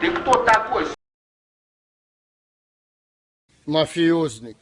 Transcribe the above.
Ты кто такой? Мафиозник.